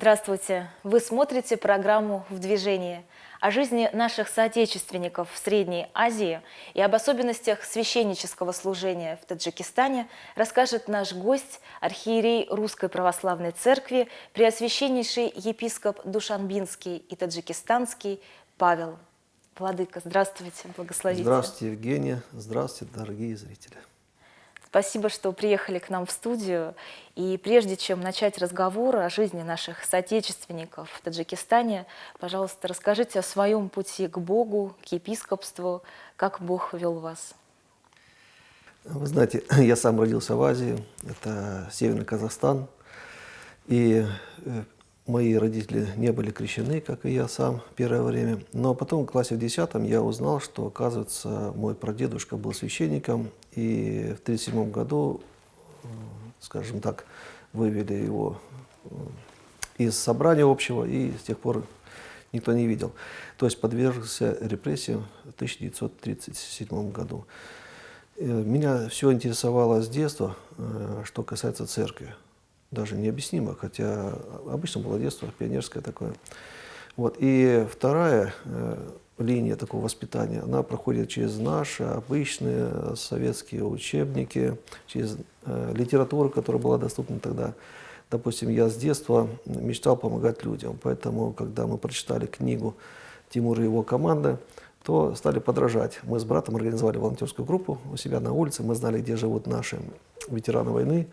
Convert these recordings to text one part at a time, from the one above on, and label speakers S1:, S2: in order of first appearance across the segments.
S1: Здравствуйте! Вы смотрите программу «В движении» о жизни наших соотечественников в Средней Азии и об особенностях священнического служения в Таджикистане расскажет наш гость, архиерей Русской Православной Церкви, преосвященнейший епископ Душанбинский и Таджикистанский Павел. Владыка, здравствуйте, благословите.
S2: Здравствуйте, Евгения. Здравствуйте, дорогие зрители.
S1: Спасибо, что приехали к нам в студию. И прежде чем начать разговор о жизни наших соотечественников в Таджикистане, пожалуйста, расскажите о своем пути к Богу, к епископству, как Бог вел вас.
S2: Вы знаете, я сам родился в Азии, это Северный Казахстан. И э, Мои родители не были крещены, как и я сам, первое время. Но потом в классе в 10 я узнал, что, оказывается, мой прадедушка был священником. И в 1937 году, э, скажем так, вывели его э, из собрания общего, и с тех пор никто не видел. То есть подвергся репрессиям в 1937 году. Э, меня все интересовало с детства, что касается церкви даже необъяснимо, хотя обычно было детство пионерское такое. Вот. И вторая э, линия такого воспитания, она проходит через наши обычные советские учебники, через э, литературу, которая была доступна тогда. Допустим, я с детства мечтал помогать людям, поэтому, когда мы прочитали книгу Тимура и его команды, то стали подражать. Мы с братом организовали волонтерскую группу у себя на улице, мы знали, где живут наши ветераны войны,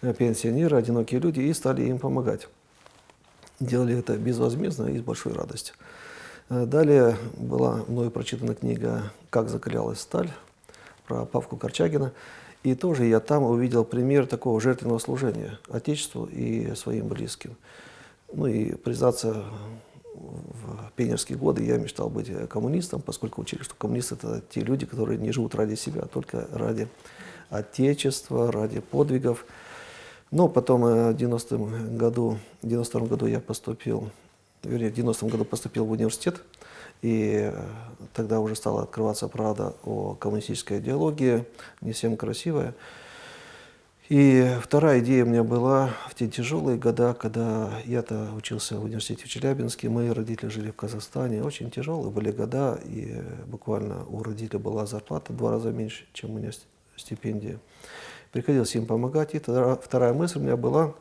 S2: пенсионеры, одинокие люди, и стали им помогать. Делали это безвозмездно и с большой радостью. Э, далее была мною прочитана книга «Как закалялась сталь» про Павку Корчагина. И тоже я там увидел пример такого жертвенного служения Отечеству и своим близким. Ну и, признаться, в пионерские годы я мечтал быть коммунистом, поскольку учили, что коммунисты – это те люди, которые не живут ради себя, а только ради Отечества, ради подвигов. Но потом э, в 90 году, в 92 году я поступил, вернее, в 90 году поступил в университет, и э, тогда уже стала открываться правда о коммунистической идеологии, не всем красивая. И вторая идея у меня была в те тяжелые года, когда я-то учился в университете в Челябинске, мои родители жили в Казахстане. Очень тяжелые были года, и буквально у родителей была зарплата в два раза меньше, чем у меня стипендия приходилось им помогать. И тогда вторая мысль у меня была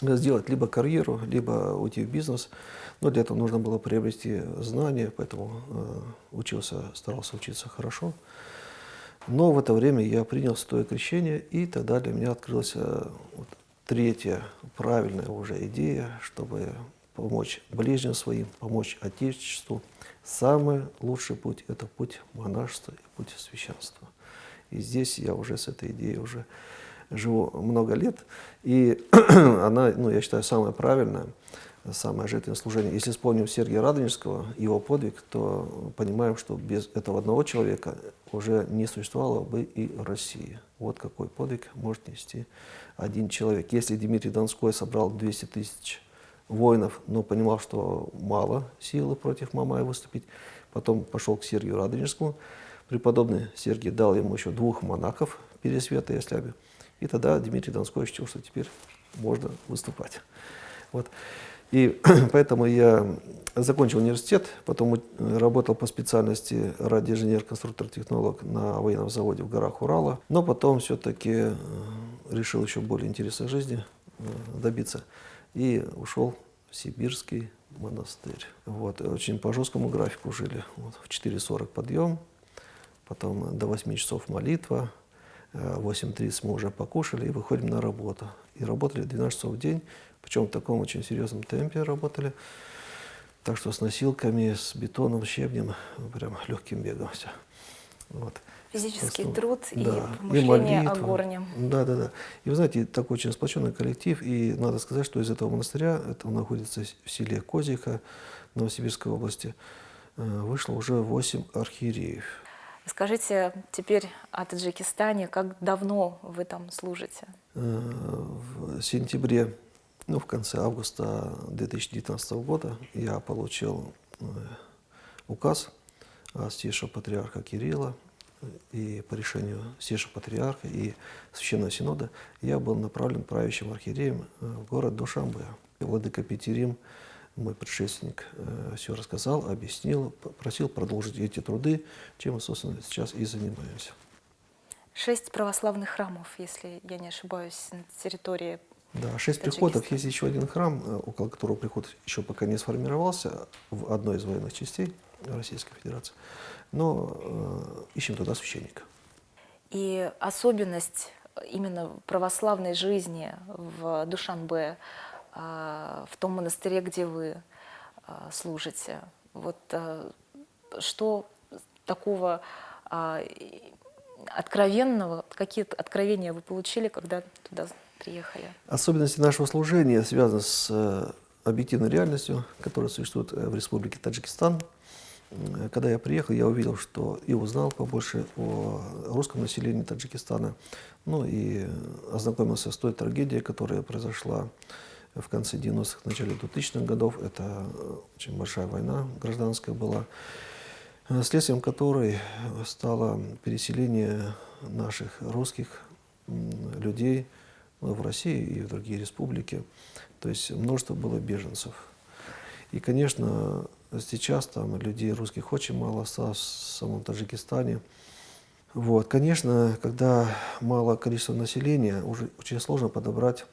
S2: сделать либо карьеру, либо уйти в бизнес. Но для этого нужно было приобрести знания, поэтому э, учился, старался учиться хорошо. Но в это время я принял святое крещение, и тогда для меня открылась э, вот, третья правильная уже идея, чтобы помочь ближним своим, помочь Отечеству. Самый лучший путь – это путь монашества и путь священства. И здесь я уже с этой идеей уже живу много лет. И она, ну, я считаю, самая правильная, самое жертвенное служение. Если вспомним Сергия Радонежского, его подвиг, то понимаем, что без этого одного человека уже не существовало бы и России. Вот какой подвиг может нести один человек. Если Дмитрий Донской собрал 200 тысяч воинов, но понимал, что мало силы против Мамая выступить, потом пошел к Сергию Радонежскому, Преподобный Сергий дал ему еще двух монахов, Пересвета и Осляби. И тогда Дмитрий Донской ощутил, что теперь можно выступать. Вот. И поэтому я закончил университет, потом работал по специальности радиоинженер-конструктор-технолог на военном заводе в горах Урала. Но потом все-таки э, решил еще более интересной жизни э, добиться и ушел в сибирский монастырь. Вот. Очень по жесткому графику жили. Вот. В 4.40 подъем, потом до 8 часов молитва, э, в 8.30 мы уже покушали и выходим на работу. И работали 12 часов в день, причем в таком очень серьезном темпе работали. Так что с носилками, с бетоном, щебнем, прям легким бегом все. Вот.
S1: Физический Просто, труд да, и помышление и о горнем.
S2: Да, да, да. И вы знаете, такой очень сплоченный коллектив, и надо сказать, что из этого монастыря, это находится в селе Козиха, Новосибирской области, э, вышло уже 8 архиереев.
S1: Скажите теперь о Таджикистане. Как давно вы там служите? Э,
S2: в сентябре, ну, в конце августа 2019 года я получил э, указ Святейшего Патриарха Кирилла, и по решению Святейшего Патриарха и Священного Синода я был направлен правящим архиереем э, в город Душамбе. Владыка Петерим, мой предшественник, все рассказал, объяснил, просил продолжить эти труды, чем мы, собственно, сейчас и занимаемся.
S1: Шесть православных храмов, если я не ошибаюсь, на территории
S2: Да, шесть приходов. Есть еще один храм, э, около которого приход еще пока не сформировался, в одной из военных частей Российской Федерации. Но э, ищем туда священника.
S1: И особенность именно православной жизни в Душанбе, в том монастыре, где вы а, служите, вот а, что такого откровенного, какие откровения вы получили, когда туда приехали?
S2: Особенности нашего служения связаны с э, объективной реальностью, которая существует э, в Республике Таджикистан. Когда я приехал, я увидел, что и узнал побольше о русском населении Таджикистана, ну и ознакомился с той трагедией, которая произошла в конце 90-х, начале 2000-х годов. Это очень большая война гражданская была. Э, следствием которой стало переселение наших русских людей в Россию и в другие республики. То есть множество было беженцев. И, конечно, сейчас там людей русских очень мало осталось в самом Таджикистане. Вот. Конечно, когда мало количество населения, уже очень сложно подобрать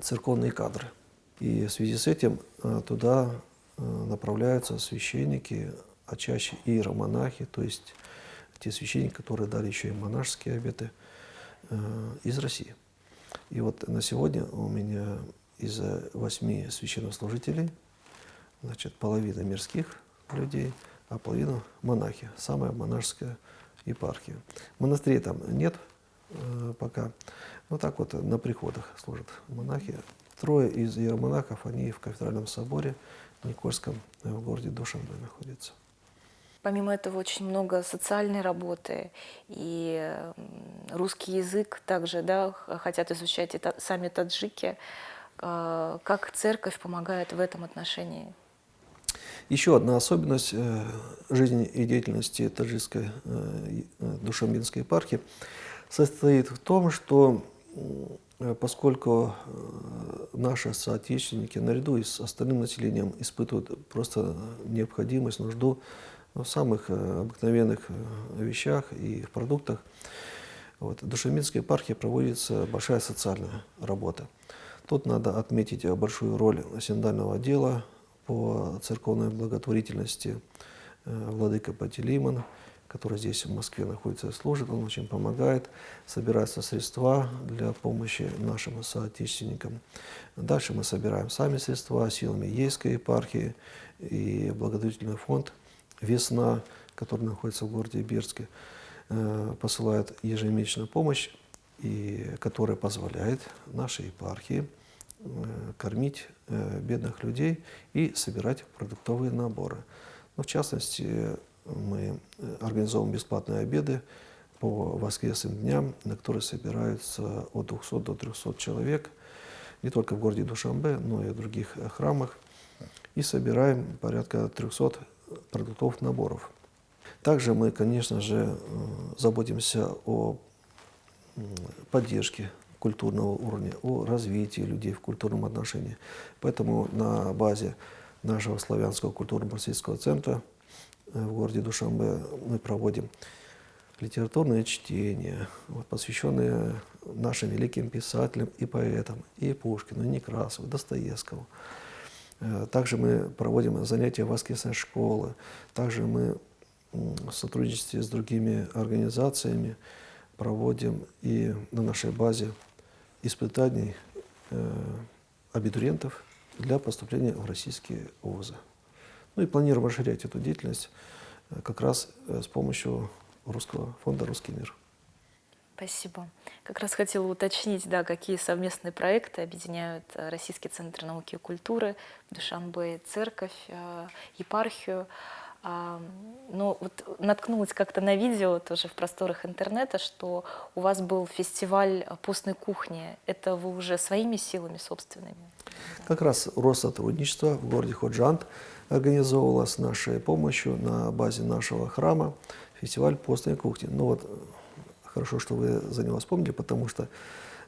S2: церковные кадры. И в связи с этим э, туда э, направляются священники, а чаще иеромонахи, то есть те священники, которые дали еще и монашеские обеты э, из России. И вот на сегодня у меня из восьми священнослужителей, значит, половина мирских людей, а половина монахи, самая монашеская епархия. Монастырей там нет пока, но так вот на приходах служат монахи. Трое из иеромонахов, они в кафедральном соборе Никольском в городе Душанбе находятся.
S1: Помимо этого очень много социальной работы, и русский язык также да, хотят изучать и сами таджики. А, как церковь помогает в этом отношении?
S2: Еще одна особенность э, жизни и деятельности таджикской э, э, Душамбинской епархии состоит в том, что поскольку наши соотечественники наряду с остальным населением испытывают просто необходимость, нужду в самых э, обыкновенных э, вещах и в продуктах. Вот. В Душаминской епархии проводится большая социальная работа. Тут надо отметить большую роль синдального отдела по церковной благотворительности э, владыка Патилиман, который здесь в Москве находится и служит. Он очень помогает, собираются средства для помощи нашим соотечественникам. Дальше мы собираем сами средства силами Ейской епархии и благотворительный фонд – Весна, который находится в городе Бирске, э, посылает ежемесячную помощь, и которая позволяет нашей епархии э, кормить э, бедных людей и собирать продуктовые наборы. Ну, в частности, мы организовываем бесплатные обеды по воскресным дням, на которые собираются от 200 до 300 человек, не только в городе Душамбе, но и в других храмах. И собираем порядка 300 продуктовых наборов. Также мы, конечно же, э, заботимся о поддержке культурного уровня, о развитии людей в культурном отношении. Поэтому на базе нашего славянского культурно-марксистского центра э, в городе Душамбе мы проводим литературное чтение, вот, посвященное нашим великим писателям и поэтам, и Пушкину, и Некрасову, Достоевскому. Э, также мы проводим занятия воскресной школы. Также мы в сотрудничестве с другими организациями проводим и на нашей базе испытаний э, абитуриентов для поступления в российские вузы. Ну и планируем расширять эту деятельность э, как раз с помощью Русского фонда «Русский мир».
S1: Спасибо. Как раз хотела уточнить, да, какие совместные проекты объединяют э, Российский центр науки и культуры, Душанбе, церковь, э, епархию. А, но вот наткнулась как-то на видео тоже в просторах интернета, что у вас был фестиваль постной кухни. Это вы уже своими силами собственными?
S2: Как раз Россотрудничество в городе Ходжант организовывало с нашей помощью на базе нашего храма фестиваль постной кухни. Ну вот Хорошо, что вы за него вспомнили, потому что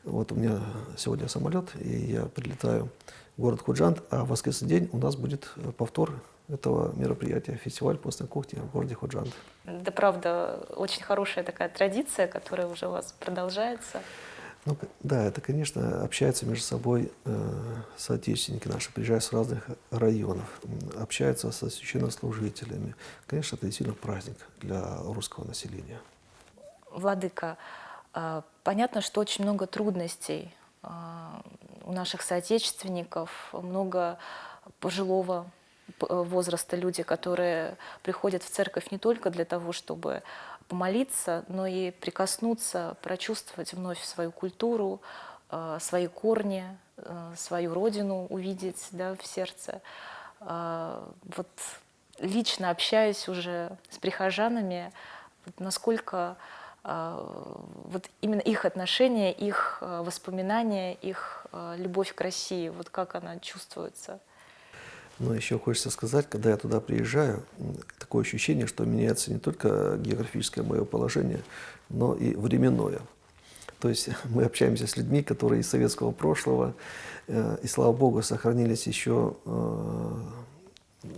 S2: Вот у меня сегодня самолет, и я прилетаю в город Худжант, а в воскресный день у нас будет повтор этого мероприятия, фестиваль постной кухни в городе Худжант.
S1: Да, правда, очень хорошая такая традиция, которая уже у вас продолжается.
S2: Ну, да, это, конечно, общаются между собой э, соотечественники наши, приезжают с разных районов, общаются со священнослужителями. Конечно, это действительно праздник для русского населения.
S1: Владыка, э, понятно, что очень много трудностей э, у наших соотечественников, много пожилого возраста люди, которые приходят в церковь не только для того, чтобы помолиться, но и прикоснуться, прочувствовать вновь свою культуру, э, свои корни, э, свою родину увидеть да, в сердце. Э, вот лично общаюсь уже с прихожанами, насколько вот именно их отношения, их воспоминания, их любовь к России, вот как она чувствуется.
S2: Но еще хочется сказать, когда я туда приезжаю, такое ощущение, что меняется не только географическое мое положение, но и временное. То есть мы общаемся с людьми, которые из советского прошлого, э, и слава богу, сохранились еще э,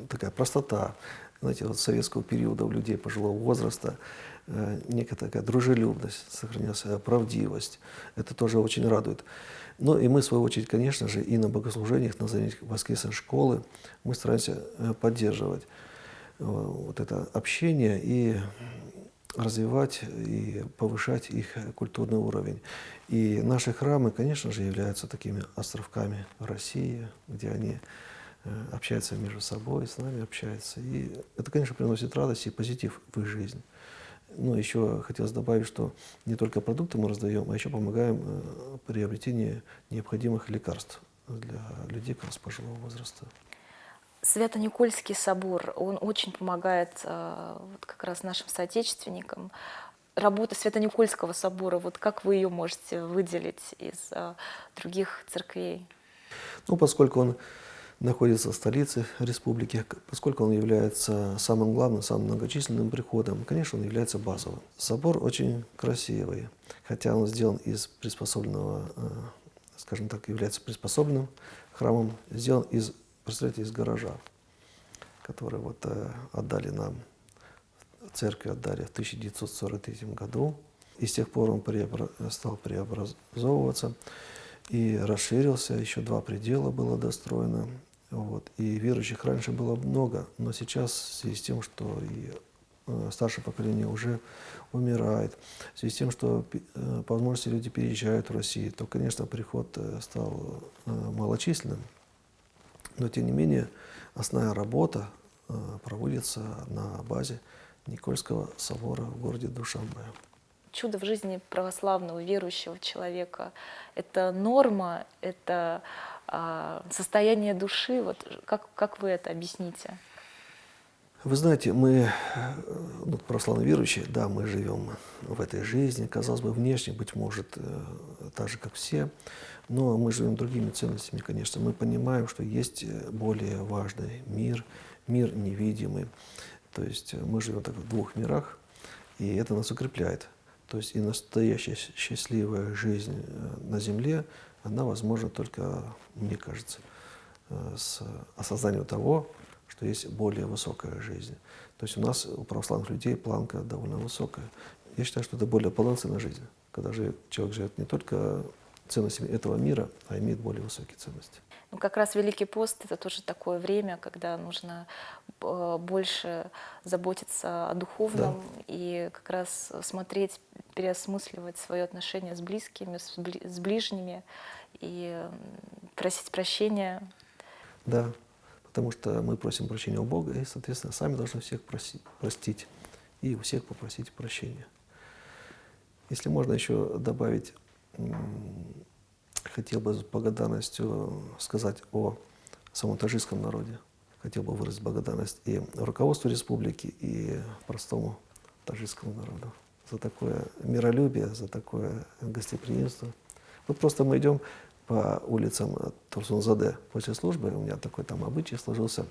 S2: такая простота, знаете, вот советского периода у людей пожилого возраста, э, некая такая дружелюбность сохранилась, правдивость. Это тоже очень радует. Ну и мы, в свою очередь, конечно же, и на богослужениях, на занятиях воскресной школы мы стараемся э, поддерживать э, вот это общение и развивать и повышать их культурный уровень. И наши храмы, конечно же, являются такими островками России, где они э, общаются между собой, с нами общаются. И это, конечно, приносит радость и позитив в их жизнь. Ну, еще хотелось добавить, что не только продукты мы раздаем, а еще помогаем э, приобретении необходимых лекарств для людей как раз пожилого возраста.
S1: Свято-Никольский собор, он очень помогает э, вот как раз нашим соотечественникам. Работа Свято-Никольского собора, вот как вы ее можете выделить из э, других церквей?
S2: Ну, поскольку он находится в столице республики, поскольку он является самым главным, самым многочисленным приходом, конечно, он является базовым. Собор очень красивый, хотя он сделан из приспособленного, э, скажем так, является приспособленным храмом, сделан из, представляете, из гаража, который вот э, отдали нам, церкви отдали в 1943 году. И с тех пор он преобра стал преобразовываться и расширился, еще два предела было достроено. Вот. И верующих раньше было много, но сейчас в связи с тем, что и э, старшее поколение уже умирает, в связи с тем, что э, по возможности люди переезжают в Россию, то, конечно, приход э, стал малочисленным. Но, тем не менее, основная работа проводится на базе Никольского собора в городе Душанбе.
S1: Чудо в жизни православного верующего человека – это норма, это а, состояние души, вот как, как вы это объясните?
S2: Вы знаете, мы, ну, православные верующие, да, мы живем в этой жизни, казалось бы, внешне, быть может, э, так же, как все, но мы живем другими ценностями, конечно. Мы понимаем, что есть более важный мир, мир невидимый. То есть мы живем так в двух мирах, и это нас укрепляет. То есть и настоящая счастливая жизнь э, на земле – она возможна только, мне кажется, э, с осознанием того, что есть более высокая жизнь. То есть у нас, у православных людей, планка довольно высокая. Я считаю, что это более полноценная жизнь, когда человек живет не только ценностями этого мира, а имеет более высокие ценности.
S1: Ну, как раз Великий пост – это тоже такое время, когда нужно э, больше заботиться о духовном да. и как раз смотреть, переосмысливать свое отношение с близкими, с, бли с ближними и просить прощения.
S2: Да, потому что мы просим прощения у Бога, и, соответственно, сами должны всех просить, простить и у всех попросить прощения. Если можно еще добавить хотел бы с благодарностью сказать о самом народе. Хотел бы выразить благодарность и руководству республики, и простому таджикскому народу за такое миролюбие, за такое гостеприимство. Вот просто мы идем по улицам Турсунзаде после службы, у меня такой там обычай сложился.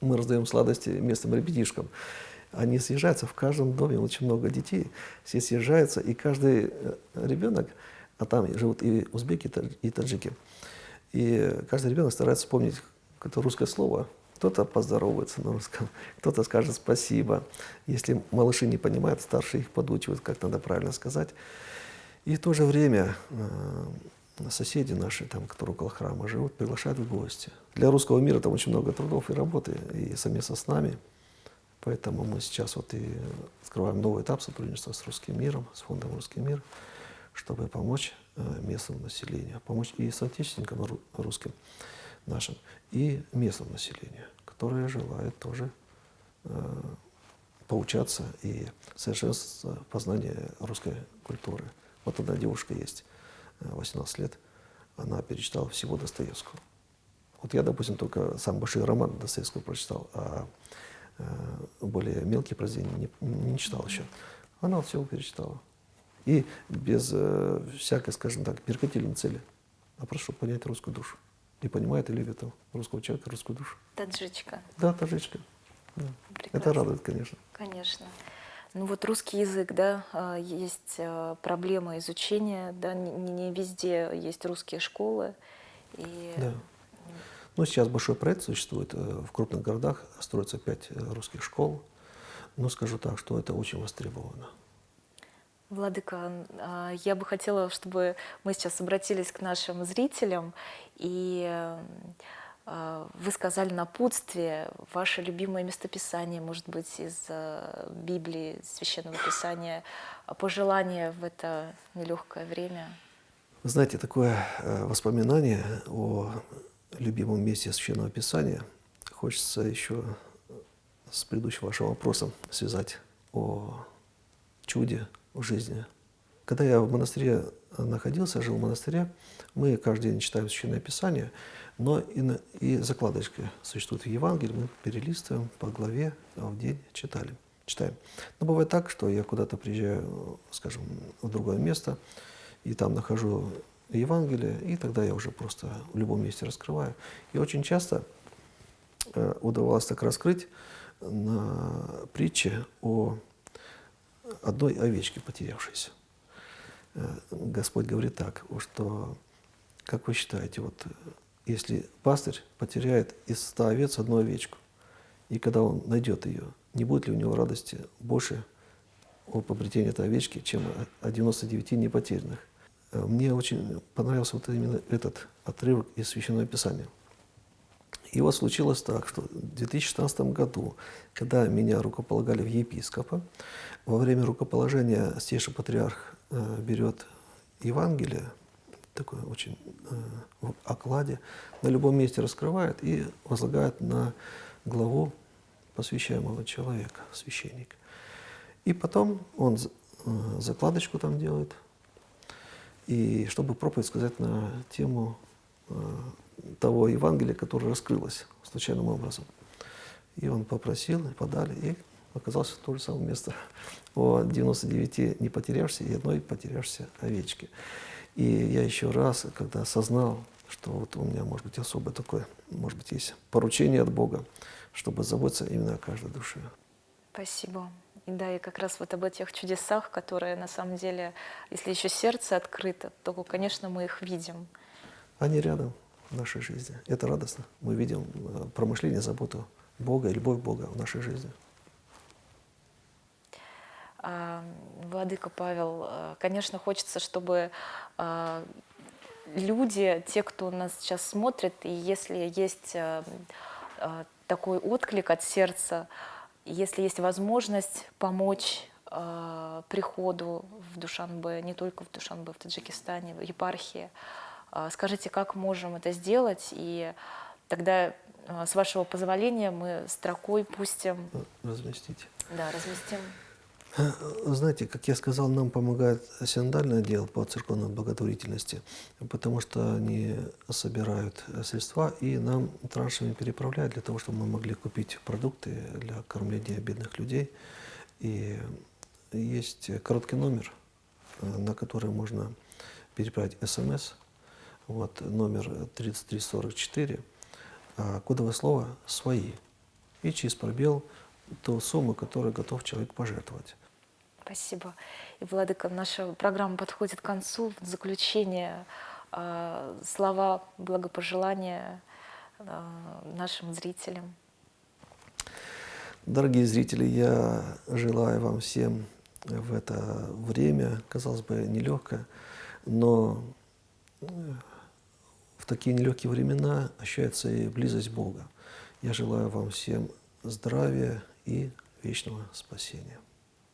S2: Мы раздаем сладости местным ребятишкам. Они съезжаются в каждом доме, очень много детей, все съезжаются, и каждый э, ребенок а там живут и узбеки, и тадж- и таджики. И каждый ребенок старается вспомнить какое-то русское слово. Кто-то поздоровается на русском, кто-то скажет спасибо. Если малыши не понимают, старшие их подучивают, как надо правильно сказать. И в то же время э, соседи наши, там, которые около храма живут, приглашают в гости. Для русского мира там очень много трудов и работы, и совместно с нами. Поэтому мы сейчас вот и открываем новый этап сотрудничества с русским миром, с фондом «Русский мир», чтобы помочь э, местному населению, помочь и соотечественникам ру- русским нашим, и местному населению, которое желает тоже э, поучаться и совершенствоваться в познании русской культуры. Вот одна девушка есть, э, 18 лет, она перечитала всего Достоевского. Вот я, допустим, только самый большой роман Достоевского прочитал, а э, более мелкие произведения не, не читал еще. Она вот все перечитала. И без э, всякой, скажем так, меркантильной цели, а чтобы понять русскую душу. И понимает и любит там русского человека, русскую душу.
S1: Таджичка.
S2: Да, таджичка. Да. Это радует, конечно.
S1: Конечно. Ну вот русский язык, да, а, есть а, проблема изучения, да, не, везде есть русские школы. И
S2: Да. Ну, сейчас большой проект существует. э, В крупных городах строится пять э, русских школ. Но скажу так, что это очень востребовано.
S1: Владыка, а, я бы хотела, чтобы мы сейчас обратились к нашим зрителям, и а, вы сказали напутствие, ваше любимое местописание, может быть, из а, Библии, Священного Писания, пожелания в это нелегкое время.
S2: Вы знаете, такое э, воспоминание о любимом месте Священного Писания хочется еще с предыдущим вашим вопросом связать о чуде жизни. Когда я в монастыре находился, жил в монастыре, мы каждый день читаем Священное Писание, но и, на- и закладочка существует в Евангелии, мы перелистываем по главе, а в день читали, читаем. Но бывает так, что я куда-то приезжаю, скажем, в другое место, и там нахожу Евангелие, и тогда я уже просто в любом месте раскрываю. И очень часто э, удавалось так раскрыть на притче о одной овечке потерявшейся. Э, Господь говорит так, что, как вы считаете, вот э, если пастырь потеряет из ста овец одну овечку, и когда он найдет ее, не будет ли у него радости больше о обретении этой овечки, чем о 99 непотерянных? Э, Мне очень понравился вот именно этот отрывок из Священного Писания. И вот случилось так, что в 2016 году, когда меня рукополагали в епископа, во время рукоположения Святейший Патриарх э, берет Евангелие, такое очень э, в окладе, на любом месте раскрывает и возлагает на главу посвящаемого человека, священника. И потом он э, закладочку там делает, и чтобы проповедь сказать на тему э, того Евангелия, которое раскрылось случайным образом. И он попросил, и подали, и оказалось то же самое место о 99 не потерявшейся и одной потерявшейся овечке. И я еще раз, когда осознал, что вот у меня, может быть, особое такое, может быть, есть поручение от Бога, чтобы заботиться именно о каждой душе.
S1: Спасибо. И да, и как раз вот об этих чудесах, которые на самом деле, если еще сердце открыто, то, конечно, мы их видим.
S2: Они рядом в нашей жизни. Это радостно. Мы видим э, промышление, заботу Бога любовь Бога в нашей жизни.
S1: А, Владыка Павел, э, конечно, хочется, чтобы а, люди, те, кто нас сейчас смотрит, и если есть а, а, такой отклик от сердца, если есть возможность помочь а, приходу в Душанбе, не только в Душанбе, в Таджикистане, в епархии, а, скажите, как можем это сделать, и тогда, а, с вашего позволения, мы строкой пустим,
S2: Э, Разместите.
S1: да, разместим
S2: Вы Знаете, как я сказал, нам помогает синодальный отдел по церковной благотворительности, потому что они собирают э, средства и нам траншами переправляют для того, чтобы мы могли купить продукты для кормления бедных людей. И есть короткий номер, э, на который можно переправить смс. Вот номер 3344, а кодовое слово «свои». И через пробел ту сумму, которую готов человек пожертвовать.
S1: Спасибо. И, Владыка, наша программа подходит к концу. В заключение э, слова благопожелания э, нашим зрителям.
S2: Дорогие зрители, я желаю вам всем в это время, казалось бы, нелегкое, но в такие нелегкие времена ощущается и близость Бога. Я желаю вам всем здравия и вечного спасения.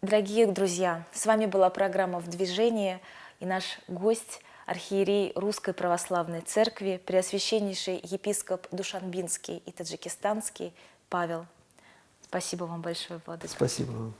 S1: Дорогие друзья, с вами была программа «В движении» и наш гость, архиерей Русской Православной Церкви, преосвященнейший епископ Душанбинский и таджикистанский Павел. Спасибо вам большое, Владыка.
S2: Спасибо вам.